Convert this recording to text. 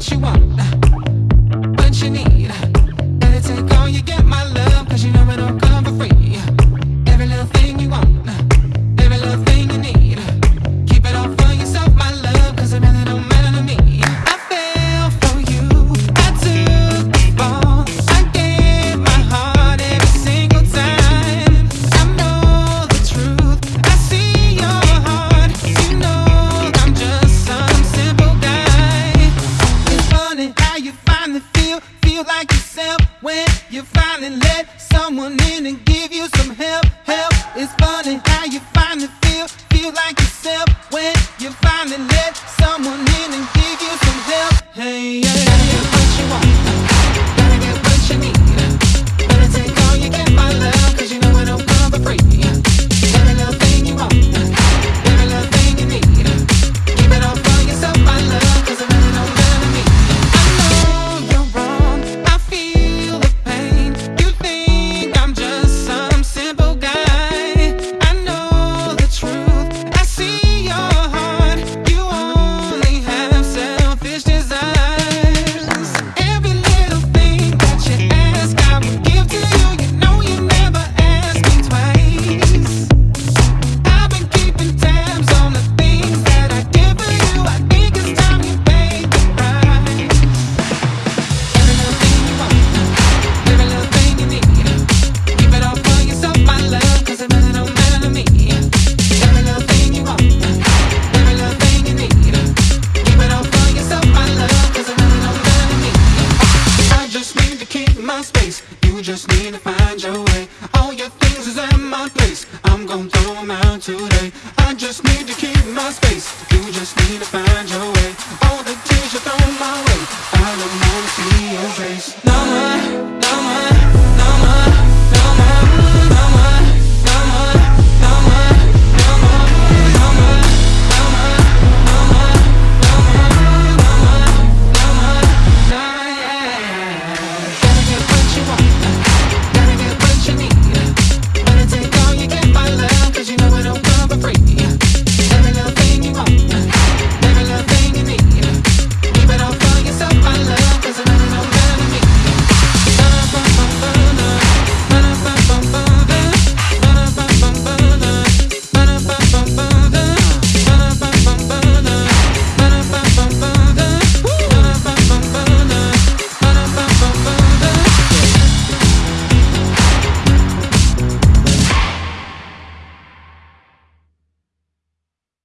what you want, what you need. Anything on you get my love. like yourself when you finally let someone in and give you some help. Help, it's funny how you finally. You just need to find your way. All your things is in my place. I'm gonna throw them out today. I just need to keep my space. You just need to find your way. All the tears you throw my way. I don't wanna see your face. Now